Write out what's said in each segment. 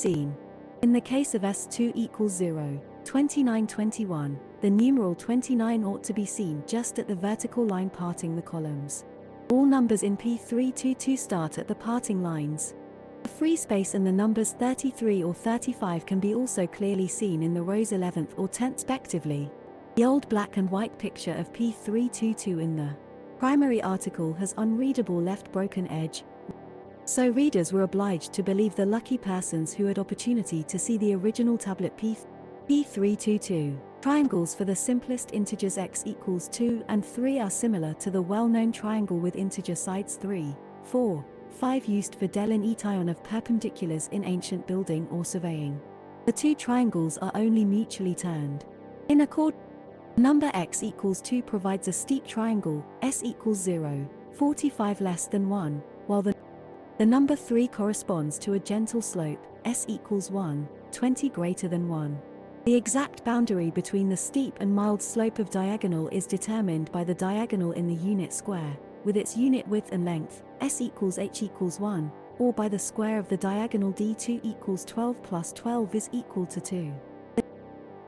seen. In the case of S2 equals 0, 2921, the numeral 29 ought to be seen just at the vertical line parting the columns. All numbers in P322 start at the parting lines. The free space and the numbers 33 or 35 can be also clearly seen in the rows 11th or 10th respectively. The old black and white picture of P322 in the primary article has unreadable left broken edge, so readers were obliged to believe the lucky persons who had opportunity to see the original tablet P P322. Triangles for the simplest integers x equals 2 and 3 are similar to the well-known triangle with integer sides 3, 4, 5 used for delineation of perpendiculars in ancient building or surveying. The two triangles are only mutually turned. In accord, number x equals 2 provides a steep triangle, s equals 0, 45 less than 1, while the the number 3 corresponds to a gentle slope, s equals 1, 20 greater than 1. The exact boundary between the steep and mild slope of diagonal is determined by the diagonal in the unit square, with its unit width and length, s equals h equals 1, or by the square of the diagonal d2 equals 12 plus 12 is equal to 2.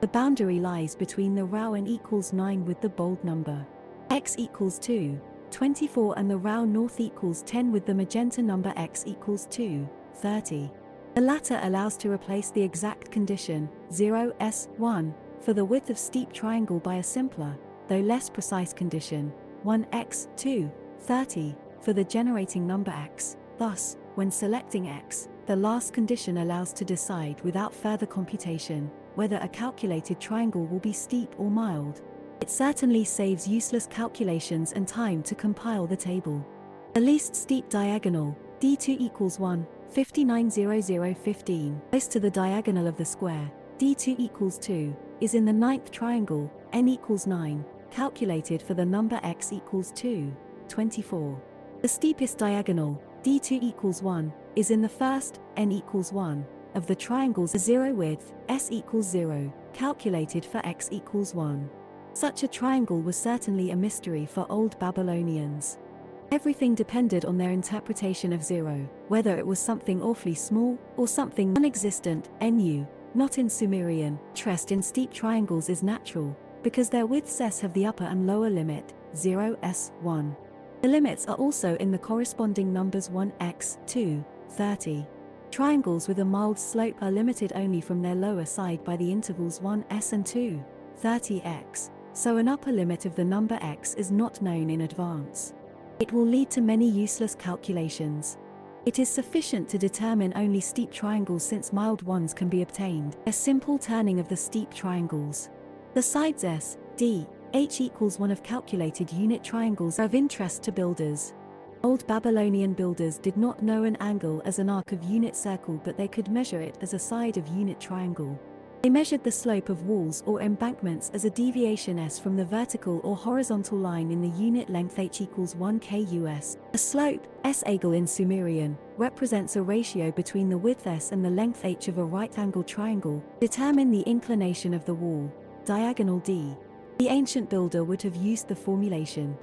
The boundary lies between the row and equals 9 with the bold number. x equals 2, 24 and the row north equals 10 with the magenta number x equals 2, 30. The latter allows to replace the exact condition, 0 s 1, for the width of steep triangle by a simpler, though less precise condition, 1 x 2, 30, for the generating number x. Thus, when selecting x, the last condition allows to decide without further computation, whether a calculated triangle will be steep or mild. It certainly saves useless calculations and time to compile the table. The least steep diagonal, d2 equals 1, 590015, close to the diagonal of the square, d2 equals 2, is in the ninth triangle, n equals 9, calculated for the number x equals 2, 24. The steepest diagonal, d2 equals 1, is in the first, n equals 1, of the triangles a zero width, s equals 0, calculated for x equals 1. Such a triangle was certainly a mystery for old Babylonians. Everything depended on their interpretation of zero, whether it was something awfully small, or something non-existent, nu, not in Sumerian. Trust in steep triangles is natural, because their widths s have the upper and lower limit, 0 s 1. The limits are also in the corresponding numbers 1 x 2, 30. Triangles with a mild slope are limited only from their lower side by the intervals 1 s and 2, 30 x so an upper limit of the number x is not known in advance. It will lead to many useless calculations. It is sufficient to determine only steep triangles since mild ones can be obtained, a simple turning of the steep triangles. The sides S, D, H equals one of calculated unit triangles are of interest to builders. Old Babylonian builders did not know an angle as an arc of unit circle but they could measure it as a side of unit triangle. They measured the slope of walls or embankments as a deviation s from the vertical or horizontal line in the unit length h equals 1 kus. A slope, s angle in Sumerian, represents a ratio between the width s and the length h of a right-angled triangle. Determine the inclination of the wall, diagonal d. The ancient builder would have used the formulation.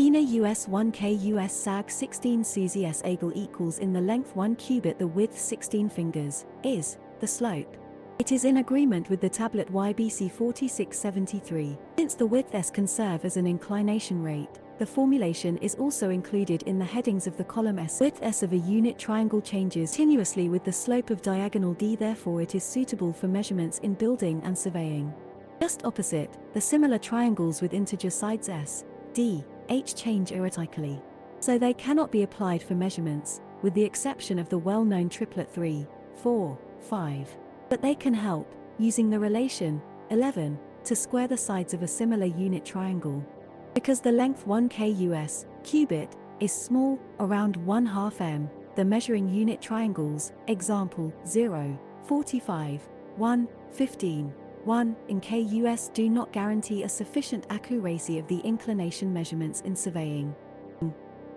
Ina US 1 K US SAG 16 Suzy S angle equals in the length 1 cubit the width 16 fingers, is, the slope. It is in agreement with the tablet YBC 4673. Since the width S can serve as an inclination rate, the formulation is also included in the headings of the column S. Width S of a unit triangle changes continuously with the slope of diagonal D therefore it is suitable for measurements in building and surveying. Just opposite, the similar triangles with integer sides S, D, H change erratically. So they cannot be applied for measurements, with the exception of the well-known triplet 3, 4, 5. But they can help, using the relation, 11, to square the sides of a similar unit triangle. Because the length 1 kus, cubit, is small, around 1 half m, the measuring unit triangles, example, 0, 45, 1, 15, 1 in KUS do not guarantee a sufficient accuracy of the inclination measurements in surveying.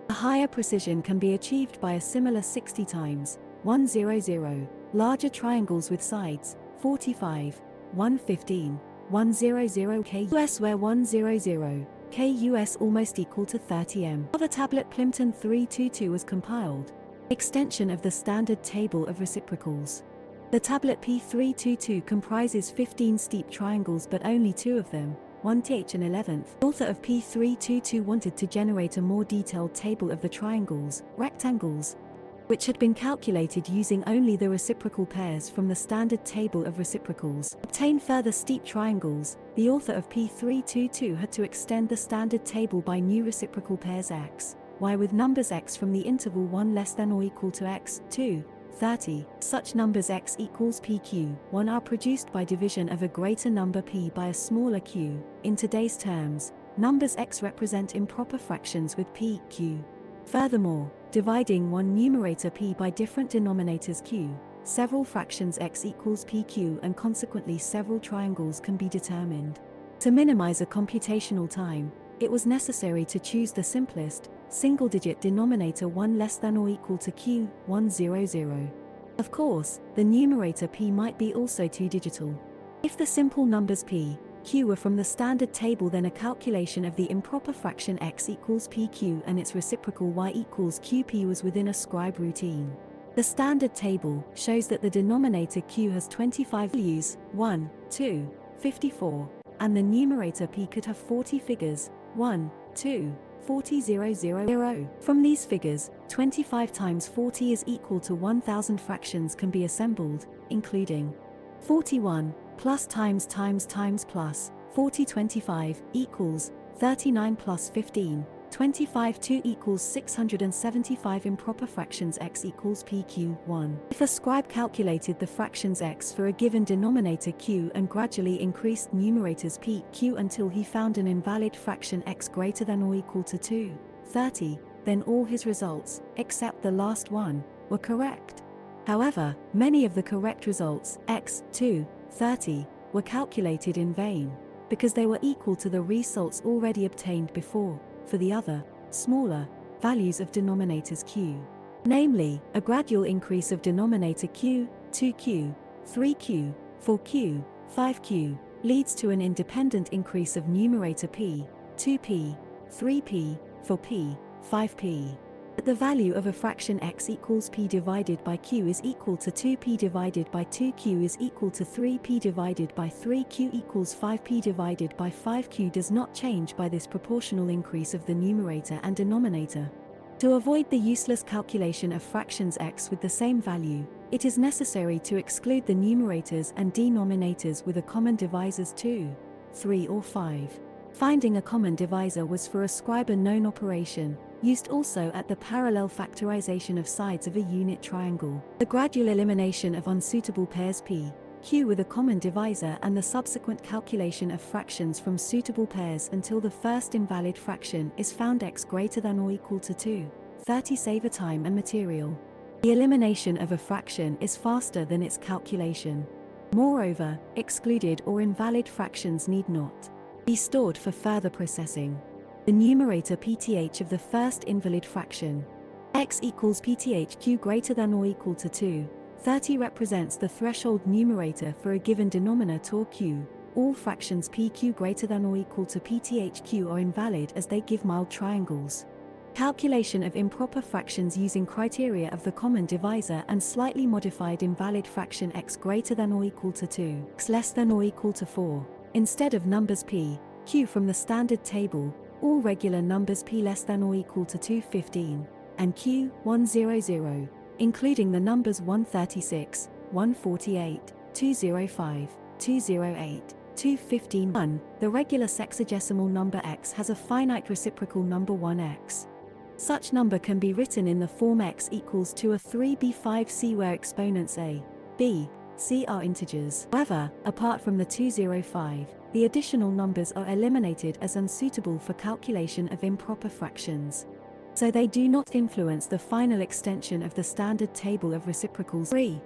A higher precision can be achieved by a similar 60 times, 100, Larger triangles with sides, 45, 115, 100 KUS where 100, KUS almost equal to 30M. Other tablet Plimpton 322 was compiled. Extension of the standard table of reciprocals. The tablet P322 comprises 15 steep triangles but only two of them, 1th and 11th. The author of P322 wanted to generate a more detailed table of the triangles, rectangles, which had been calculated using only the reciprocal pairs from the standard table of reciprocals. Obtain further steep triangles, the author of P322 had to extend the standard table by new reciprocal pairs x, y with numbers x from the interval 1 less than or equal to x, 2, 30. Such numbers x equals pq, 1 are produced by division of a greater number p by a smaller q. In today's terms, numbers x represent improper fractions with p, q. Furthermore, dividing one numerator p by different denominators q, several fractions x equals pq and consequently several triangles can be determined. To minimize a computational time, it was necessary to choose the simplest, single-digit denominator 1 less than or equal to q, 100. Of course, the numerator p might be also two-digital. If the simple numbers p, q were from the standard table then a calculation of the improper fraction x equals pq and its reciprocal y equals qp was within a scribe routine. The standard table shows that the denominator q has 25 values, 1, 2, 54, and the numerator p could have 40 figures, 1, 2, 40 0 0 0. From these figures, 25 times 40 is equal to 1000 fractions can be assembled, including 41 plus times times times plus 40 25 equals 39 plus 15 25 2 equals 675 improper fractions x equals pq 1. If a scribe calculated the fractions x for a given denominator q and gradually increased numerators p, q until he found an invalid fraction x greater than or equal to 2, 30, then all his results, except the last one, were correct. However, many of the correct results, x, 2, 30, were calculated in vain, because they were equal to the results already obtained before for the other, smaller, values of denominators q. Namely, a gradual increase of denominator q, 2q, 3q, 4q, 5q, leads to an independent increase of numerator p, 2p, 3p, 4p, 5p the value of a fraction x equals p divided by q is equal to 2p divided by 2q is equal to 3p divided by 3q equals 5p divided by 5q does not change by this proportional increase of the numerator and denominator. To avoid the useless calculation of fractions x with the same value, it is necessary to exclude the numerators and denominators with a common divisors 2, 3 or 5. Finding a common divisor was for a scribe a known operation, used also at the parallel factorization of sides of a unit triangle. The gradual elimination of unsuitable pairs p, q with a common divisor and the subsequent calculation of fractions from suitable pairs until the first invalid fraction is found x greater than or equal to 2, 30 save time and material. The elimination of a fraction is faster than its calculation. Moreover, excluded or invalid fractions need not be stored for further processing the numerator pth of the first invalid fraction. x equals pthq greater than or equal to 2. 30 represents the threshold numerator for a given denominator or q. All fractions pq greater than or equal to pthq are invalid as they give mild triangles. Calculation of improper fractions using criteria of the common divisor and slightly modified invalid fraction x greater than or equal to 2, x less than or equal to 4. Instead of numbers p, q from the standard table, all regular numbers p less than or equal to 215, and q 100, including the numbers 136, 148, 205, 208, 215 1, the regular sexagesimal number x has a finite reciprocal number 1x. Such number can be written in the form x equals to a 3b5c where exponents a, b, c are integers. However, apart from the 205, the additional numbers are eliminated as unsuitable for calculation of improper fractions. So they do not influence the final extension of the standard table of reciprocals 3.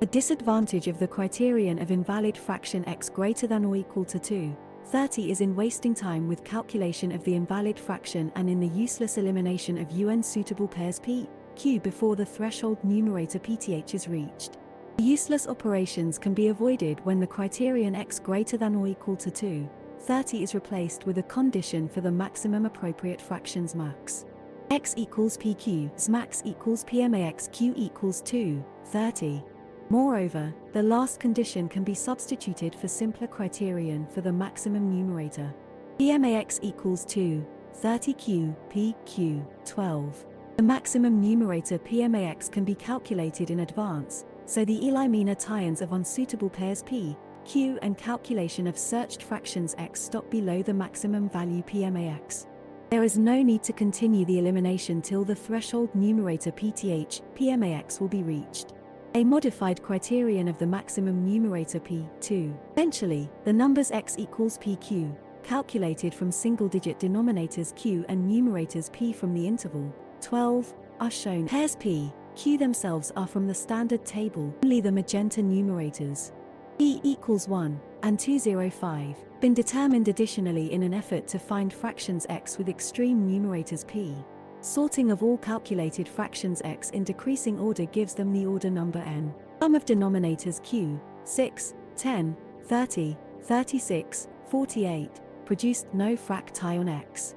A disadvantage of the criterion of invalid fraction x greater than or equal to 2, 30 is in wasting time with calculation of the invalid fraction and in the useless elimination of un suitable pairs p, q before the threshold numerator pth is reached. Useless operations can be avoided when the criterion x greater than or equal to 2, 30 is replaced with a condition for the maximum appropriate fractions max. x equals pq, max equals pmax q equals 2, 30. Moreover, the last condition can be substituted for simpler criterion for the maximum numerator. PMAX equals 2, 30Q, PQ, 12. The maximum numerator PMAX can be calculated in advance, so the Eli-Menaur tie-ins of unsuitable pairs P, Q and calculation of searched fractions X stop below the maximum value PMAX. There is no need to continue the elimination till the threshold numerator PTH, PMAX will be reached. A modified criterion of the maximum numerator P2. Eventually, the numbers X equals PQ, calculated from single-digit denominators Q and numerators P from the interval 12, are shown. Pairs P, Q themselves are from the standard table, only the magenta numerators. P equals 1 and 205, been determined additionally in an effort to find fractions x with extreme numerators p. Sorting of all calculated fractions x in decreasing order gives them the order number n. Sum of denominators q, 6, 10, 30, 36, 48, produced no frac tie on x.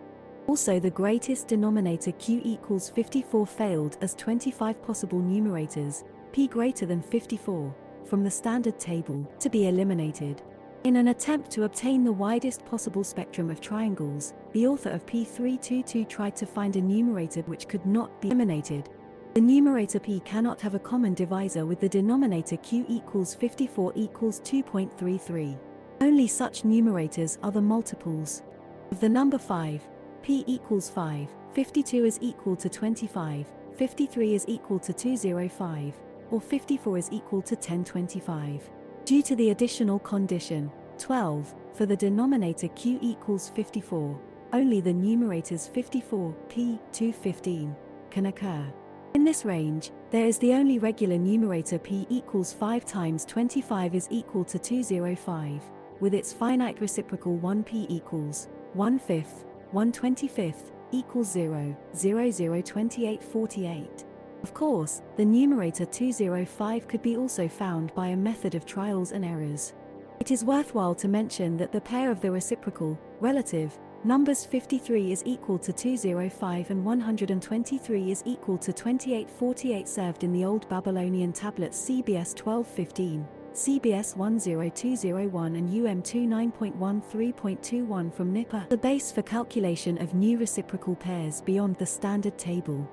Also the greatest denominator q equals 54 failed as 25 possible numerators, p greater than 54, from the standard table to be eliminated. In an attempt to obtain the widest possible spectrum of triangles, the author of P322 tried to find a numerator which could not be eliminated. The numerator P cannot have a common divisor with the denominator Q equals 54 equals 2.33. Only such numerators are the multiples of the number 5. P equals 5, 52 is equal to 25, 53 is equal to 205, or 54 is equal to 1025. Due to the additional condition, 12, for the denominator q equals 54, only the numerators 54, p, 215, can occur. In this range, there is the only regular numerator p equals 5 times 25 is equal to 205, with its finite reciprocal 1p equals 1 fifth, 1 25th, equals 0, 0, 0, 28, 48. Of course, the numerator 205 could be also found by a method of trials and errors. It is worthwhile to mention that the pair of the reciprocal, relative, numbers 53 is equal to 205 and 123 is equal to 2848 served in the Old Babylonian tablets CBS 1215, CBS 10201 and UM 29.13.21 from Nippur, the base for calculation of new reciprocal pairs beyond the standard table.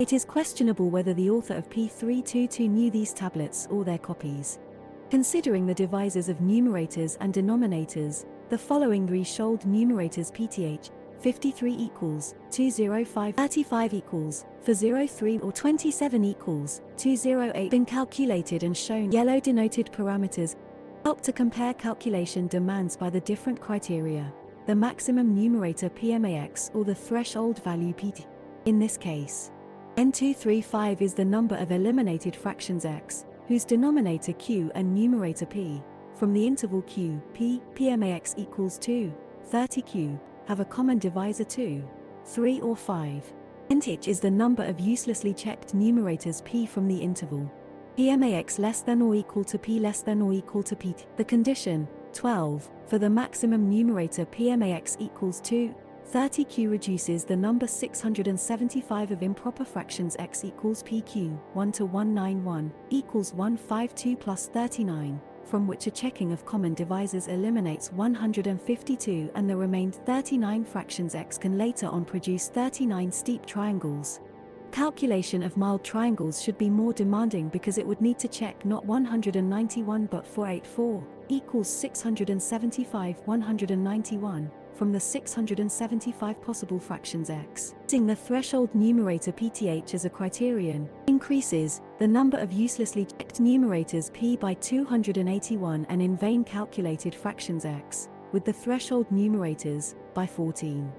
It is questionable whether the author of P322 knew these tablets or their copies. Considering the devisors of numerators and denominators, the following Reshold numerators PTH 53 equals 205 35 equals for 03 or 27 equals 208 been calculated and shown yellow denoted parameters. Help to compare calculation demands by the different criteria. The maximum numerator PMAX or the threshold value PT in this case N235 is the number of eliminated fractions x, whose denominator q and numerator p, from the interval q, p, pmax equals 2, 30q, have a common divisor 2, 3 or 5. Int is the number of uselessly checked numerators p from the interval. pmax less than or equal to p less than or equal to p. The condition, 12, for the maximum numerator pmax equals 2, 30q reduces the number 675 of improper fractions x equals pq, 1 to 191, equals 152 plus 39, from which a checking of common divisors eliminates 152 and the remained 39 fractions x can later on produce 39 steep triangles. Calculation of mild triangles should be more demanding because it would need to check not 191 but 484, equals 675 191 from the 675 possible fractions x. Using the threshold numerator pth as a criterion, increases the number of uselessly checked numerators p by 281 and in vain calculated fractions x, with the threshold numerators, by 14.